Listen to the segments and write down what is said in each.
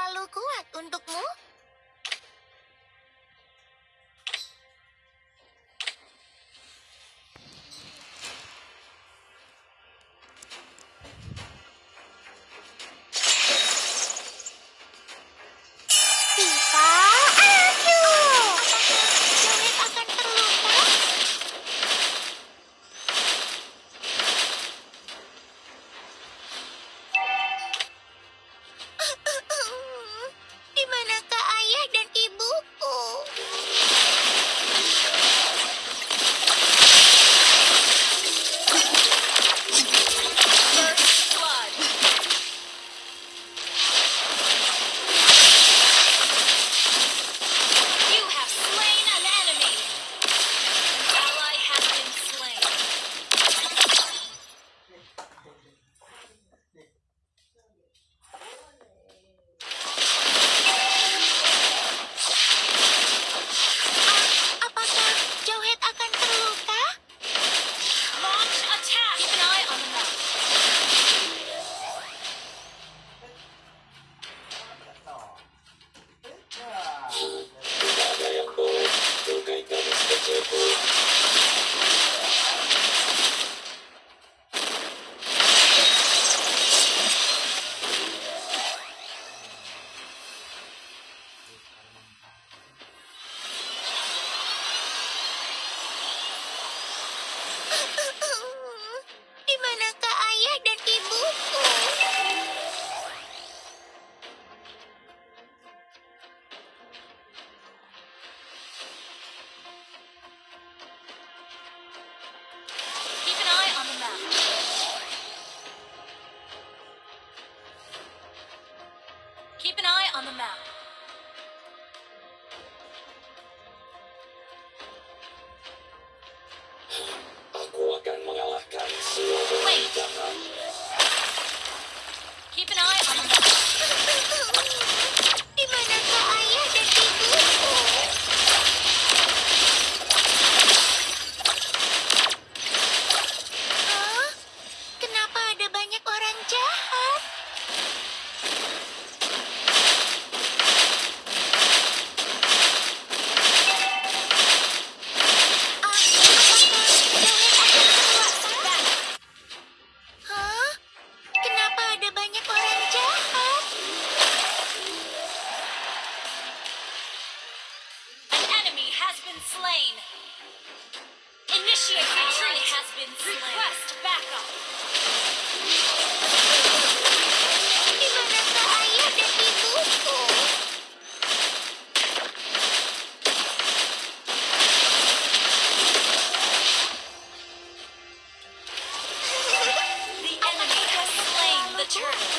terlalu kuat untukmu? slain. Initiate retreat. has been slain. Request backup. the enemy has slain the turtle.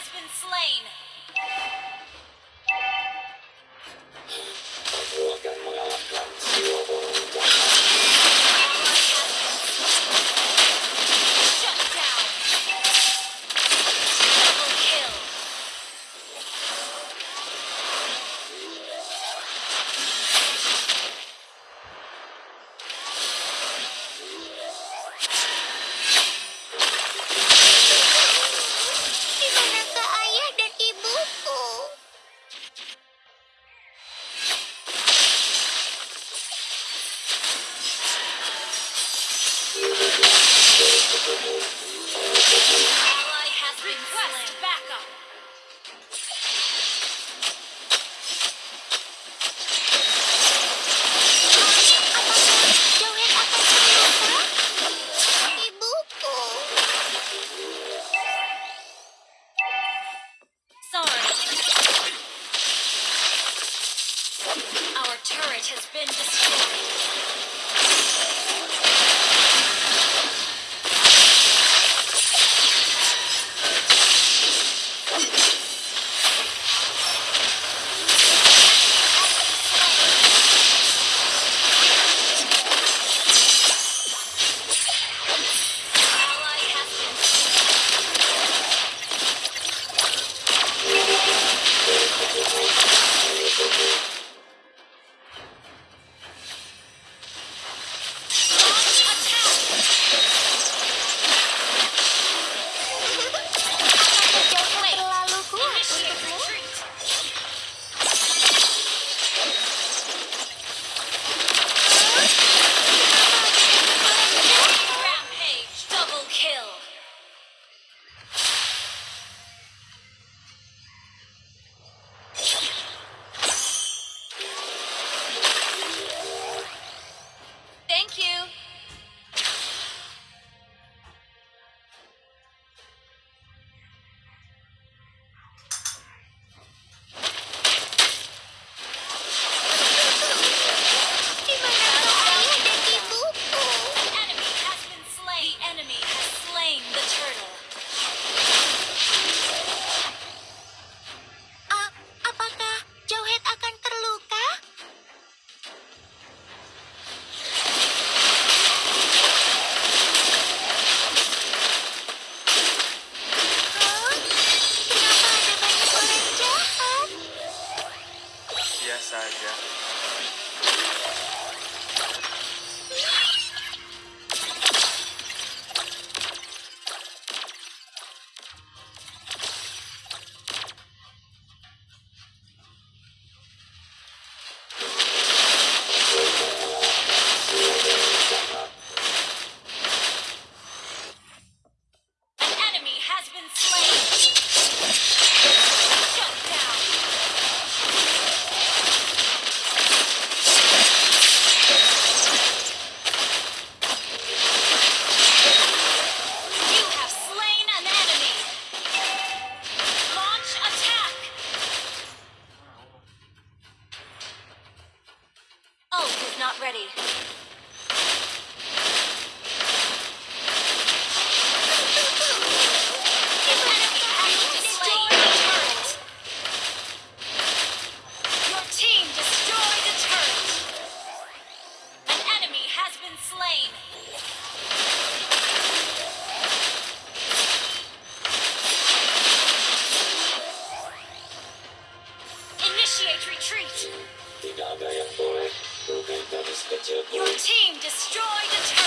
has been slain. Your team destroyed a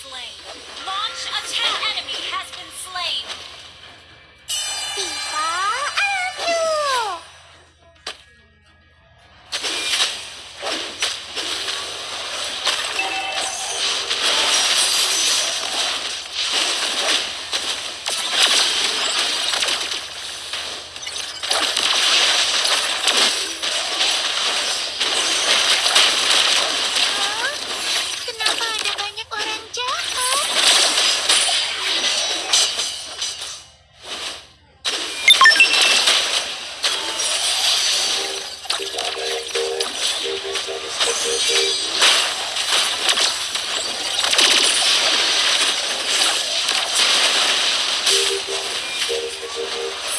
slain. Bermain